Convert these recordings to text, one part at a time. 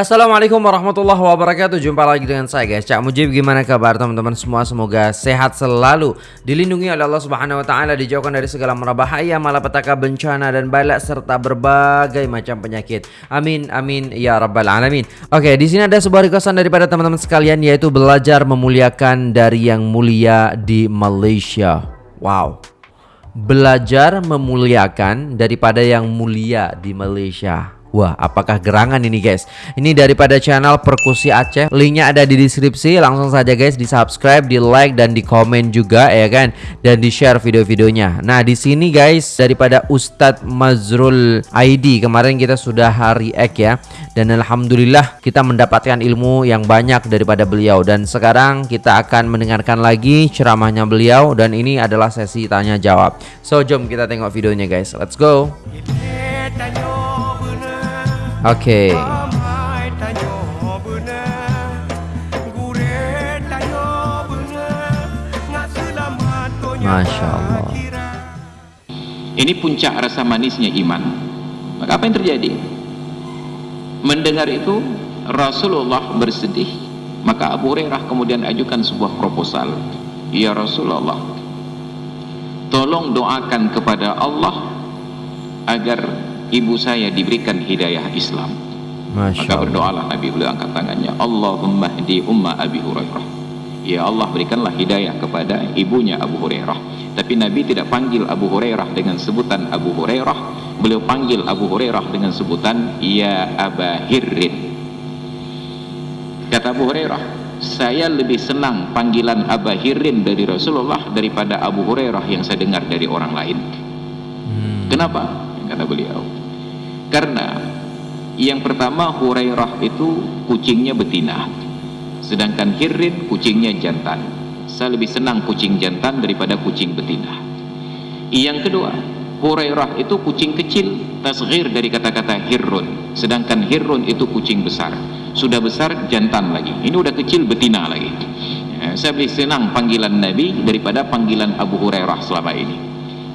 Assalamualaikum warahmatullahi wabarakatuh. Jumpa lagi dengan saya guys. Cak Mujib Gimana kabar teman-teman semua? Semoga sehat selalu. Dilindungi oleh Allah subhanahu wa ta'ala Dijauhkan dari segala merabahaya Malapetaka bencana dan balak Serta berbagai macam penyakit. Amin amin ya rabbal alamin. Oke di sini ada sebuah requestan daripada teman-teman sekalian Yaitu belajar memuliakan dari yang mulia di Malaysia. Wow. Belajar memuliakan daripada yang mulia di Malaysia Wah, apakah gerangan ini guys? Ini daripada channel Perkusi Aceh. Linknya ada di deskripsi. Langsung saja guys di subscribe, di like dan di komen juga ya kan, dan di share video-videonya. Nah di sini guys daripada Ustadz Mazrul ID kemarin kita sudah hari ek ya, dan alhamdulillah kita mendapatkan ilmu yang banyak daripada beliau. Dan sekarang kita akan mendengarkan lagi ceramahnya beliau dan ini adalah sesi tanya jawab. So jom kita tengok videonya guys. Let's go. Oke. Okay. Masya Allah. Ini puncak rasa manisnya iman. Maka apa yang terjadi? Mendengar itu Rasulullah bersedih. Maka Abu Hurairah kemudian ajukan sebuah proposal. Ya Rasulullah, tolong doakan kepada Allah agar ibu saya diberikan hidayah Islam. Masya maka berdoalah Nabi beliau angkat tangannya. Allahumma hdi umma Abi Hurairah. Ya Allah berikanlah hidayah kepada ibunya Abu Hurairah. Tapi Nabi tidak panggil Abu Hurairah dengan sebutan Abu Hurairah. Beliau panggil Abu Hurairah dengan sebutan Ya Aba Hirrin. Kata Abu Hurairah saya lebih senang panggilan Aba Hirrin dari Rasulullah daripada Abu Hurairah yang saya dengar dari orang lain. Hmm. kenapa? kata beliau karena yang pertama Hurairah itu kucingnya betina. Sedangkan Hirrin kucingnya jantan. Saya lebih senang kucing jantan daripada kucing betina. Yang kedua Hurairah itu kucing kecil tasghir dari kata-kata Hirrun. Sedangkan Hirrun itu kucing besar. Sudah besar jantan lagi. Ini udah kecil betina lagi. Ya, saya lebih senang panggilan Nabi daripada panggilan Abu Hurairah selama ini.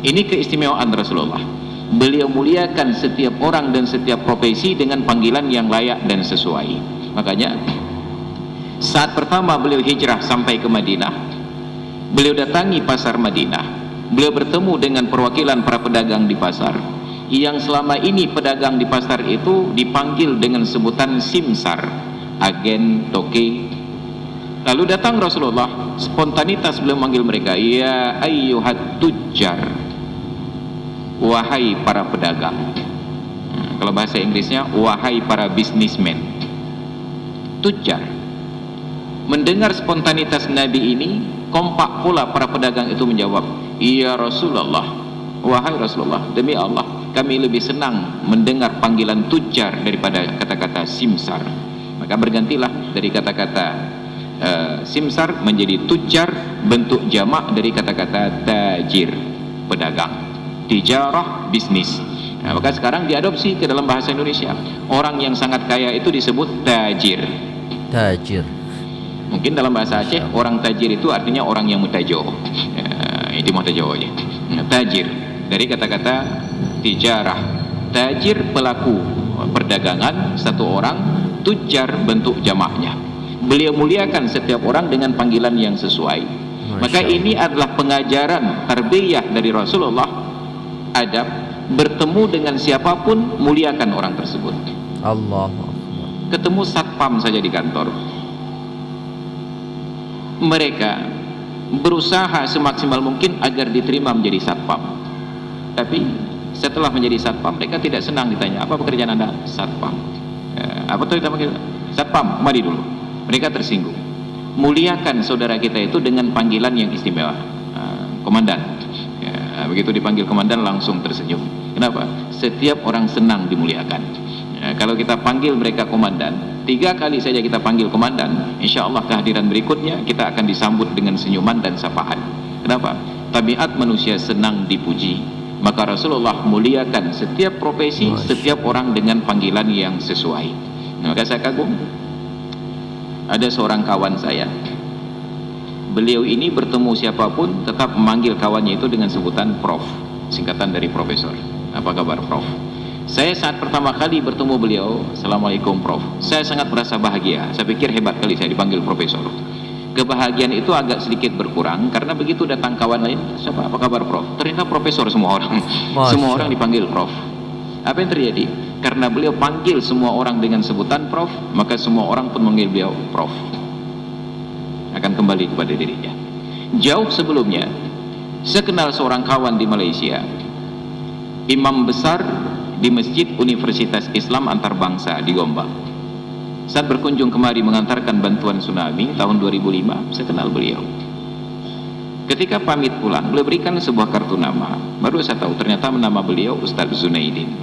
Ini keistimewaan Rasulullah beliau muliakan setiap orang dan setiap profesi dengan panggilan yang layak dan sesuai. Makanya saat pertama beliau hijrah sampai ke Madinah beliau datangi pasar Madinah. Beliau bertemu dengan perwakilan para pedagang di pasar. Yang selama ini pedagang di pasar itu dipanggil dengan sebutan simsar agen toke. Lalu datang Rasulullah spontanitas beliau manggil mereka ya ayyuhat tujjar wahai para pedagang. Kalau bahasa Inggrisnya wahai para bisnismen tujar. Mendengar spontanitas Nabi ini kompak pula para pedagang itu menjawab iya Rasulullah. Wahai Rasulullah demi Allah kami lebih senang mendengar panggilan tujar daripada kata-kata simsar. Maka bergantilah dari kata-kata uh, simsar menjadi tujar bentuk jamak dari kata-kata tajir pedagang tijarah bisnis. Nah, maka sekarang diadopsi ke dalam bahasa Indonesia. Orang yang sangat kaya itu disebut tajir. Tajir. Mungkin dalam bahasa Aceh orang tajir itu artinya orang yang mutajo. Ya, itu mutajo aja nah, tajir. Dari kata-kata tijarah. Tajir pelaku perdagangan satu orang tujar bentuk jamaknya beliau muliakan setiap orang dengan panggilan yang sesuai. Maka ini adalah pengajaran tarbiyah dari Rasulullah adab bertemu dengan siapa pun muliakan orang tersebut. Allah ketemu satpam saja di kantor. Mereka berusaha semaksimal mungkin agar diterima menjadi satpam. Tapi setelah menjadi satpam mereka tidak senang ditanya apa pekerjaan anda? Satpam. Eh, apa tuh kita satpam mari dulu. Mereka tersinggung. Muliakan saudara kita itu dengan panggilan yang istimewa. Eh, komandan Nah, begitu dipanggil komandan langsung tersenyum. Kenapa? Setiap orang senang dimuliakan. Ya, kalau kita panggil mereka komandan, tiga kali saja kita panggil komandan, insya Allah kehadiran berikutnya kita akan disambut dengan senyuman dan sapaan. Kenapa? Tabiat manusia senang dipuji. Maka Rasulullah muliakan setiap profesi, setiap orang dengan panggilan yang sesuai. Maka saya kagum. Ada seorang kawan saya, beliau ini bertemu siapa pun tetap memanggil kawannya itu dengan sebutan prof. Singkatan dari profesor. Apa kabar prof? Saya saat pertama kali bertemu beliau Assalamualaikum Prof. Saya sangat merasa bahagia. Saya pikir hebat kali saya dipanggil Profesor. Kebahagiaan itu agak sedikit berkurang karena begitu datang kawan lain siapa? Apa kabar Prof? Ternyata Profesor semua orang. Masya. semua orang dipanggil Prof. Apa yang terjadi? Karena beliau panggil semua orang dengan sebutan Prof maka semua orang pun manggil beliau Prof akan kembali kepada dirinya. Jauh sebelumnya saya kenal seorang kawan di Malaysia imam besar di Masjid Universitas Islam Antarbangsa di Gombak. Saat berkunjung kemari mengantarkan bantuan tsunami tahun 2005 saya kenal beliau. Ketika pamit pulang beliau berikan sebuah kartu nama. Baru saya tahu ternyata nama beliau Ustadz Zunaidin.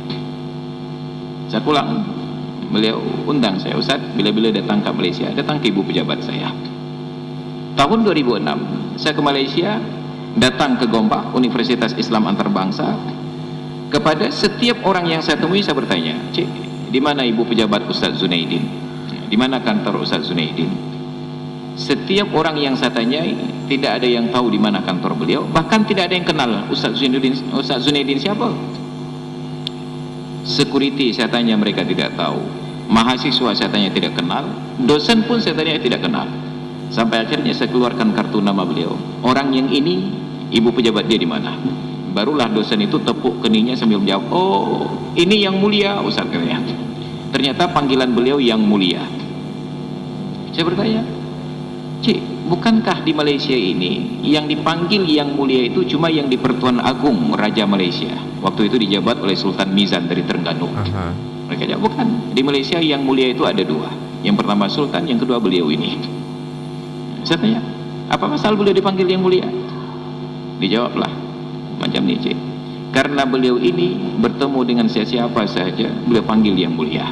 Saat pulang beliau undang saya Ustadz bila-bila datang ke Malaysia datang ke ibu pejabat saya tahun 2006 saya ke Malaysia datang ke Gombak Universitas Islam Antarbangsa kepada setiap orang yang saya temui saya bertanya cik di mana ibu pejabat Ustaz Zunaidin? Di mana kantor Ustaz Zunaidin? Setiap orang yang saya tanyai tidak ada yang tahu di mana kantor beliau. Bahkan tidak ada yang kenal Ustaz Zunaidin Ustaz Zunaidin siapa. Security saya tanya mereka tidak tahu. Mahasiswa saya tanya tidak kenal. Dosen pun saya tanya tidak kenal sampai akhirnya saya keluarkan kartu nama beliau. Orang yang ini ibu pejabat dia di mana? Barulah dosen itu tepuk keningnya sambil menjawab oh ini yang mulia Ustaz katanya. Ternyata panggilan beliau yang mulia. Saya bertanya Cik, bukankah di Malaysia ini yang dipanggil yang mulia itu cuma yang di Pertuan Agung Raja Malaysia? Waktu itu dijabat oleh Sultan Mizan dari Terengganu. Aha. mereka jawab bukan. Di Malaysia yang mulia itu ada dua. Yang pertama Sultan yang kedua beliau ini saya tanya apa masalah beliau dipanggil yang mulia? Dijawablah macam cik. Karena beliau ini bertemu dengan siapa saja beliau panggil yang mulia.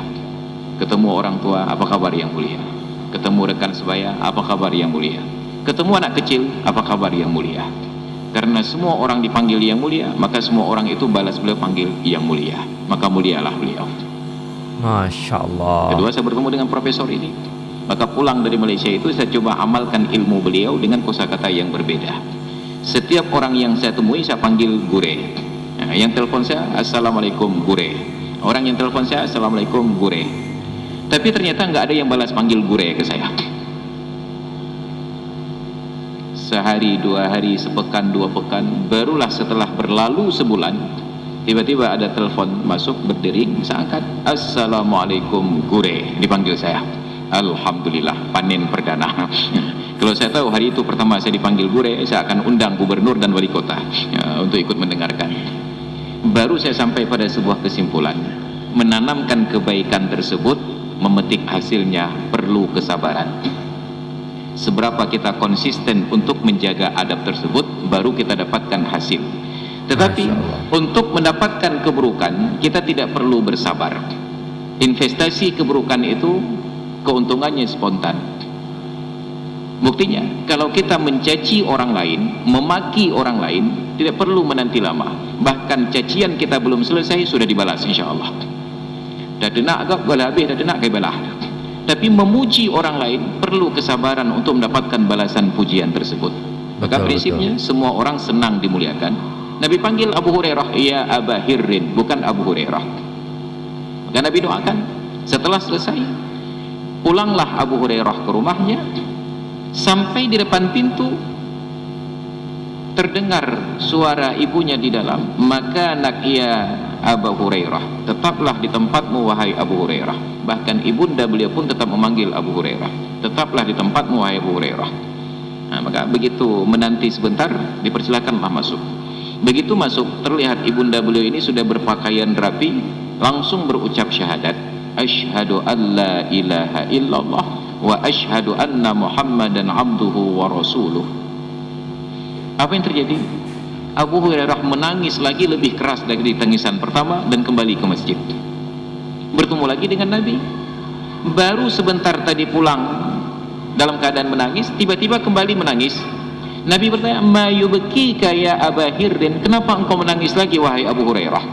Ketemu orang tua apa kabar yang mulia? Ketemu rekan sebaya apa kabar yang mulia? Ketemu anak kecil apa kabar yang mulia? Karena semua orang dipanggil yang mulia maka semua orang itu balas beliau panggil yang mulia. Maka mulialah beliau. Masya Allah. Kedua saya bertemu dengan profesor ini maka pulang dari Malaysia itu saya coba amalkan ilmu beliau dengan kosakata yang berbeda. Setiap orang yang saya temui saya panggil gure. Nah, yang telepon saya Assalamualaikum gure. Orang yang telepon saya Assalamualaikum gure. Tapi ternyata nggak ada yang balas panggil gure ke saya. Sehari dua hari sepekan dua pekan barulah setelah berlalu sebulan tiba-tiba ada telepon masuk berdering saya angkat Assalamualaikum gure dipanggil saya Alhamdulillah panen perdana. Kalau saya tahu hari itu pertama saya dipanggil gure saya akan undang gubernur dan wali kota ya, untuk ikut mendengarkan. Baru saya sampai pada sebuah kesimpulan menanamkan kebaikan tersebut memetik hasilnya perlu kesabaran. Seberapa kita konsisten untuk menjaga adab tersebut baru kita dapatkan hasil. Tetapi untuk mendapatkan keburukan kita tidak perlu bersabar. Investasi keburukan itu keuntungannya spontan. Buktinya kalau kita mencaci orang lain memaki orang lain tidak perlu menanti lama. Bahkan cacian kita belum selesai sudah dibalas insya Allah dah denak agak bola habis dah denak balah. Tapi memuji orang lain perlu kesabaran untuk mendapatkan balasan pujian tersebut. Maka Betul, prinsipnya semua orang senang dimuliakan. Nabi panggil Abu Hurairah ya Aba Hirrin bukan Abu Hurairah. Dan Nabi doakan setelah selesai pulanglah Abu Hurairah ke rumahnya. Sampai di depan pintu terdengar suara ibunya di dalam. Maka nak ia Abu Hurairah tetaplah di tempatmu wahai Abu Hurairah. Bahkan ibunda beliau pun tetap memanggil Abu Hurairah. Tetaplah di tempatmu wahai Abu Hurairah. Nah, maka begitu menanti sebentar dipersilakanlah masuk. Begitu masuk terlihat ibunda beliau ini sudah berpakaian rapi langsung berucap syahadat asyhadu an la ilaha illallah wa asyhadu anna muhammadan abduhu wa rasuluh. Apa yang terjadi? Abu Hurairah menangis lagi lebih keras dari tangisan pertama dan kembali ke masjid. Bertemu lagi dengan Nabi. Baru sebentar tadi pulang dalam keadaan menangis tiba-tiba kembali menangis. Nabi bertanya ma yubkika ya Aba Hirdin kenapa engkau menangis lagi wahai Abu Hurairah?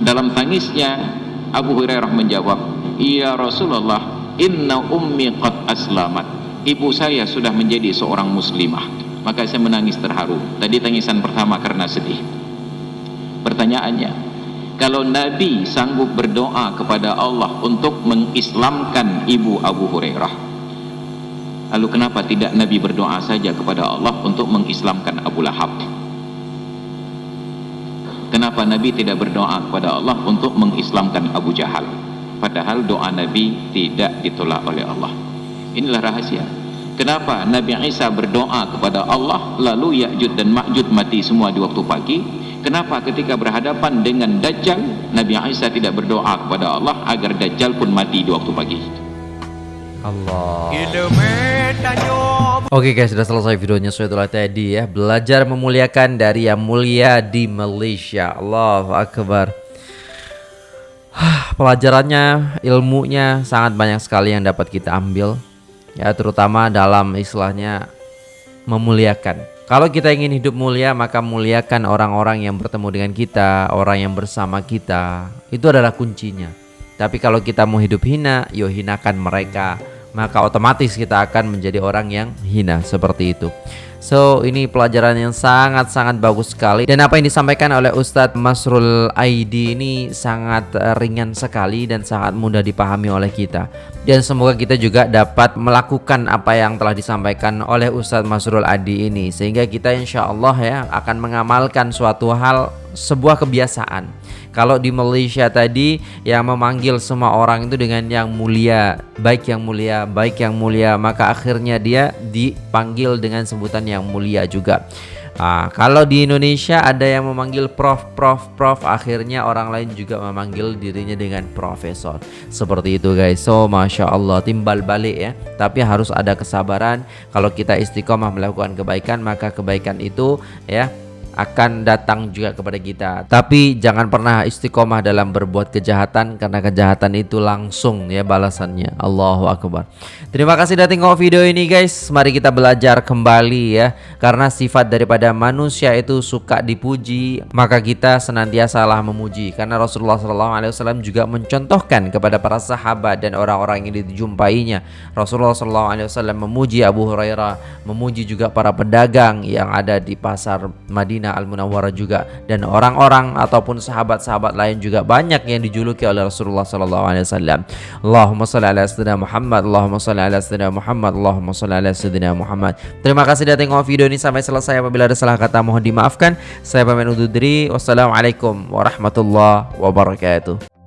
Dalam tangisnya Abu Hurairah menjawab ya Rasulullah inna ummi qad aslamat. Ibu saya sudah menjadi seorang muslimah. Maka saya menangis terharu. Tadi tangisan pertama karena sedih. Pertanyaannya kalau Nabi sanggup berdoa kepada Allah untuk mengislamkan ibu Abu Hurairah lalu kenapa tidak Nabi berdoa saja kepada Allah untuk mengislamkan Abu Lahab kenapa Nabi tidak berdoa kepada Allah untuk mengislamkan Abu Jahal? Padahal doa Nabi tidak ditolak oleh Allah. Inilah rahasia. Kenapa Nabi Isa berdoa kepada Allah lalu Ya'jud dan Ma'jud mati semua di waktu pagi? Kenapa ketika berhadapan dengan Dajjal Nabi Isa tidak berdoa kepada Allah agar Dajjal pun mati di waktu pagi Allah. Oke guys sudah selesai videonya saya itulah tadi ya. Belajar memuliakan dari yang mulia di Malaysia. Allahu Akbar. Pelajarannya ilmunya sangat banyak sekali yang dapat kita ambil Ya terutama dalam istilahnya memuliakan. Kalau kita ingin hidup mulia, maka muliakan orang-orang yang bertemu dengan kita, orang yang bersama kita. Itu adalah kuncinya. Tapi kalau kita mau hidup hina, yo hinakan mereka. Maka otomatis kita akan menjadi orang yang hina seperti itu. So ini pelajaran yang sangat-sangat bagus sekali. Dan apa yang disampaikan oleh Ustadz Masrul Aidi ini sangat eh, ringan sekali dan sangat mudah dipahami oleh kita. Dan semoga kita juga dapat melakukan apa yang telah disampaikan oleh Ustadz Masrul Aidi ini. Sehingga kita insya Allah ya akan mengamalkan suatu hal sebuah kebiasaan. Kalau di Malaysia tadi yang memanggil semua orang itu dengan yang mulia, baik yang mulia, baik yang mulia, maka akhirnya dia dipanggil dengan sebutan yang mulia juga. Nah, kalau di Indonesia ada yang memanggil prof, prof, prof, akhirnya orang lain juga memanggil dirinya dengan profesor. Seperti itu guys. So, masya Allah timbal balik ya. Tapi harus ada kesabaran. Kalau kita istiqomah melakukan kebaikan, maka kebaikan itu ya akan datang juga kepada kita. Tapi jangan pernah istiqomah dalam berbuat kejahatan karena kejahatan itu langsung ya balasannya. Allahu akbar. Terima kasih sudah tengok video ini guys. Mari kita belajar kembali ya. Karena sifat daripada manusia itu suka dipuji, maka kita senantiasa lah memuji. Karena Rasulullah SAW juga mencontohkan kepada para sahabat dan orang-orang yang dijumpainya. Rasulullah SAW memuji Abu Hurairah, memuji juga para pedagang yang ada di pasar Madinah Madinah Al-Munawwarah juga dan orang-orang ataupun sahabat-sahabat lain juga banyak yang dijuluki oleh Rasulullah sallallahu alaihi wasallam. Allahumma shalli ala sayyidina Muhammad, Allahumma shalli ala sayyidina Muhammad, Allahumma shalli ala sayyidina Muhammad. Terima kasih sudah tengok video ini sampai selesai. Apabila ada salah kata mohon dimaafkan. Saya pamit undur diri. Wassalamualaikum warahmatullahi wabarakatuh.